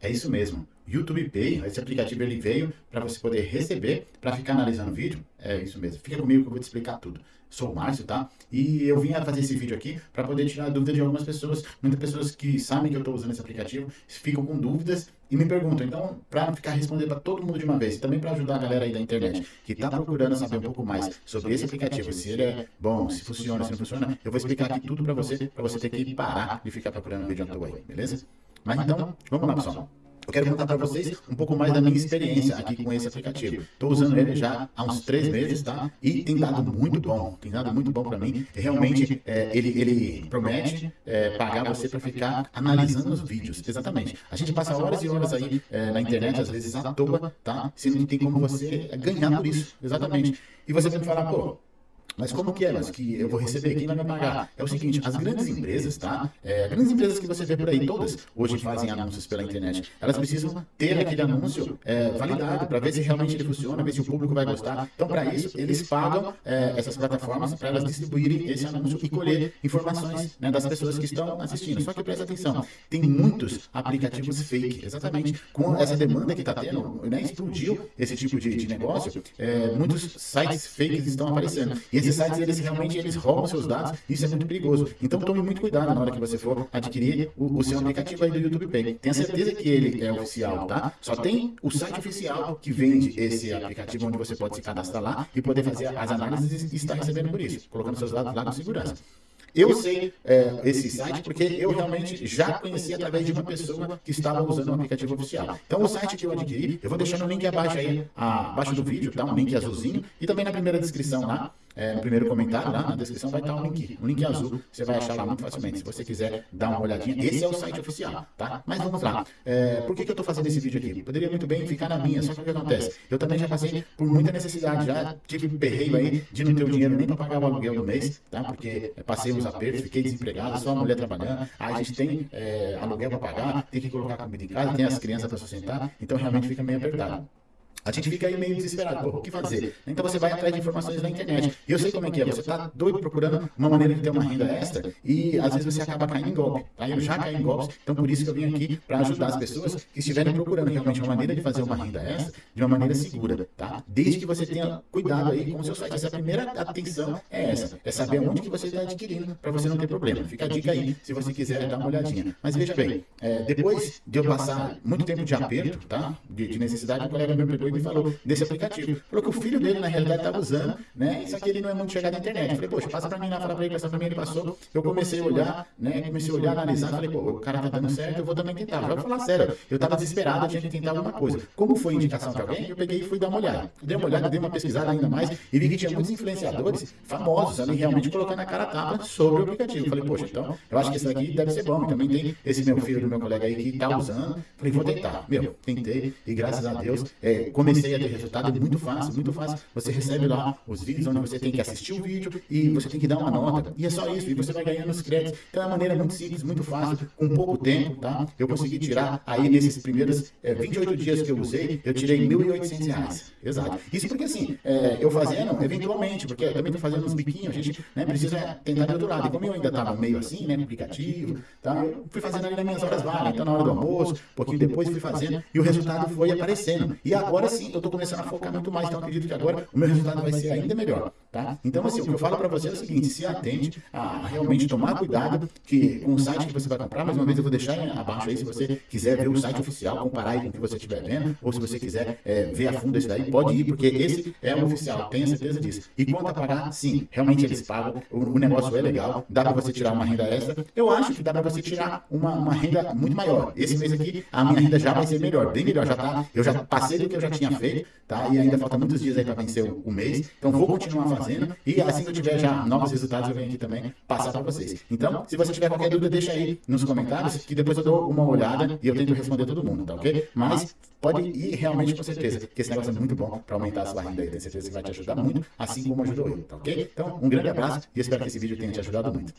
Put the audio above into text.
É isso mesmo. YouTube Pay, esse aplicativo ele veio para você poder receber, para ficar analisando o vídeo. É isso mesmo. Fica comigo que eu vou te explicar tudo. Sou o Márcio, tá? E eu vim fazer esse vídeo aqui para poder tirar a dúvida de algumas pessoas. Muitas pessoas que sabem que eu estou usando esse aplicativo ficam com dúvidas e me perguntam. Então, para ficar respondendo para todo mundo de uma vez, e também para ajudar a galera aí da internet que está procurando saber um pouco mais sobre esse aplicativo, se ele é bom, se funciona, se não funciona, eu vou explicar aqui tudo para você, para você ter que parar de ficar procurando vídeo à toa aí, beleza? Mas então, vamos lá, pessoal. Eu quero contar para vocês um pouco mais da minha experiência aqui com esse aplicativo. Estou usando ele já há uns três meses, tá? E tem dado muito bom, tem dado muito bom para mim. Realmente, é, ele, ele promete é, pagar você para ficar analisando os vídeos, exatamente. A gente passa horas e horas aí é, na internet, às vezes à toa, tá? Se não tem como você ganhar por isso, exatamente. E você vai me falar, pô, mas como que é, mas que eu vou receber, quem vai me pagar? É o seguinte, as grandes empresas, tá? É, grandes empresas que você vê por aí, todas hoje fazem anúncios pela internet, elas precisam ter aquele anúncio é, validado para ver se realmente ele funciona, ver se o público vai gostar. Então, para isso, eles pagam é, essas plataformas para elas distribuírem esse anúncio e colher informações né, das pessoas que estão assistindo. Só que presta atenção, tem muitos aplicativos fake, exatamente. Com essa demanda que está tendo, né, explodiu esse tipo de, de negócio, é, muitos sites fakes estão aparecendo. E esses sites, eles realmente eles roubam seus dados, isso é muito perigoso. Então tome muito cuidado na hora que você for adquirir o, o seu aplicativo aí do YouTube Pay. Tenha certeza que ele é oficial, tá? Só tem o site oficial que vende esse aplicativo onde você pode se cadastrar lá e poder fazer as análises e estar recebendo por isso, colocando seus dados lá com segurança. Eu sei é, esse site porque eu realmente já conheci através de uma pessoa que estava usando o aplicativo oficial. Então, o site que eu adquiri, eu vou deixar no link abaixo aí, abaixo do vídeo, tá? Um link azulzinho e também na primeira descrição lá é, no primeiro comentário, lá na descrição vai estar um link, um link azul, você vai achar lá muito facilmente. Se você quiser dar uma olhadinha, esse é o site oficial, tá? Mas vamos lá. É, por que, que eu estou fazendo esse vídeo aqui? Poderia muito bem ficar na minha, só que o que acontece? Eu também já passei por muita necessidade, já tive perreio aí de não ter o dinheiro nem para pagar o aluguel do mês, tá? Porque passei uns apertos, fiquei desempregado, só a mulher trabalhando, aí a gente tem é, aluguel para pagar, tem que colocar comida em casa, tem as crianças para sustentar, então realmente fica meio apertado. A gente fica aí meio desesperado, pô, o que fazer? Então você vai atrás de informações na internet. E eu sei como é que é, você está doido procurando uma maneira de ter uma renda extra e às vezes você acaba caindo em golpe. Tá? Eu já caí em golpes, então por isso que eu vim aqui para ajudar as pessoas que estiverem procurando realmente uma maneira de fazer uma renda extra de uma maneira segura, tá? Desde que você tenha cuidado aí com o seu site. Essa primeira atenção é essa, é saber onde que você está adquirindo para você não ter problema. Fica a dica aí se você quiser dar uma olhadinha. Mas veja bem, é, depois de eu passar muito tempo de aperto, tá? De, de necessidade, o colega meu pegou e falou desse aplicativo. Falou que o filho dele, na realidade, estava usando, né? Só que ele não é muito chegado na internet. Falei, poxa, passa para mim lá, fala para ele, passa para mim, ele passou. Eu comecei a olhar, né? Comecei a olhar, analisar, falei, pô, o cara tá dando certo, eu vou também tentar. Eu vou falar sério, eu estava desesperado, tinha que tentar alguma coisa. Como foi indicação de alguém, eu peguei e fui dar uma olhada. Dei uma olhada, dei uma pesquisada ainda mais e vi que tinha muitos influenciadores famosos ali, realmente colocando a cara tapa sobre o aplicativo. Falei, poxa, então, eu acho que esse daqui deve ser bom. Também tem esse meu filho do meu colega aí que está usando. Falei, vou tentar. Meu, tentei e graças a Deus é, comecei a ter resultado. É muito fácil, muito fácil. Você recebe lá os vídeos onde você tem que assistir o vídeo e você tem que dar uma nota. E é só isso. E você vai ganhando os créditos. Então é uma maneira muito simples, muito fácil, com pouco tempo, tá? Eu consegui tirar aí nesses primeiros é, 28 dias que eu usei, eu tirei R$ 1.800. Exato. Isso porque assim, é, eu fazendo eventualmente, porque eu também estou fazendo uns biquinhos, a gente né, precisa tentar de outro lado. E como eu ainda estava meio assim, né, aplicativo, tá? eu fui fazendo ali nas minhas horas vagas. Então na hora do almoço, um pouquinho depois fui fazendo e o resultado foi aparecendo. E agora sim, eu estou começando a focar muito mais, então acredito que agora o meu resultado vai ser ainda melhor, tá? Então assim, o que eu falo para você é o seguinte, se atente a realmente tomar cuidado que, com o site que você vai comprar, mais uma vez eu vou deixar abaixo aí se você quiser ver o site oficial, comparar aí com o que você estiver vendo, ou se você quiser é, ver a fundo esse daí, pode ir, porque esse é o oficial, tenha certeza disso. E quanto a pagar, sim, realmente eles pagam, o, o negócio é legal, dá para você tirar uma renda extra, eu acho que dá para você tirar uma, uma renda muito maior. Esse mês aqui, a minha renda já vai ser melhor, bem melhor, já tá, eu já passei do que eu já tinha feito, tá? E ainda falta muitos dias aí para vencer o, mês, então vou continuar fazendo e assim que eu tiver já novos resultados, eu venho aqui também passar para vocês. Então, se você tiver qualquer dúvida, deixa aí nos comentários, que depois eu dou uma olhada e eu tento responder todo mundo, tá ok? Mas pode ir realmente com certeza, porque esse negócio é muito bom para aumentar a sua renda aí, tenho certeza que vai te ajudar muito, assim como ajudou eu, tá ok? Então, um grande abraço e espero que esse vídeo tenha te ajudado muito.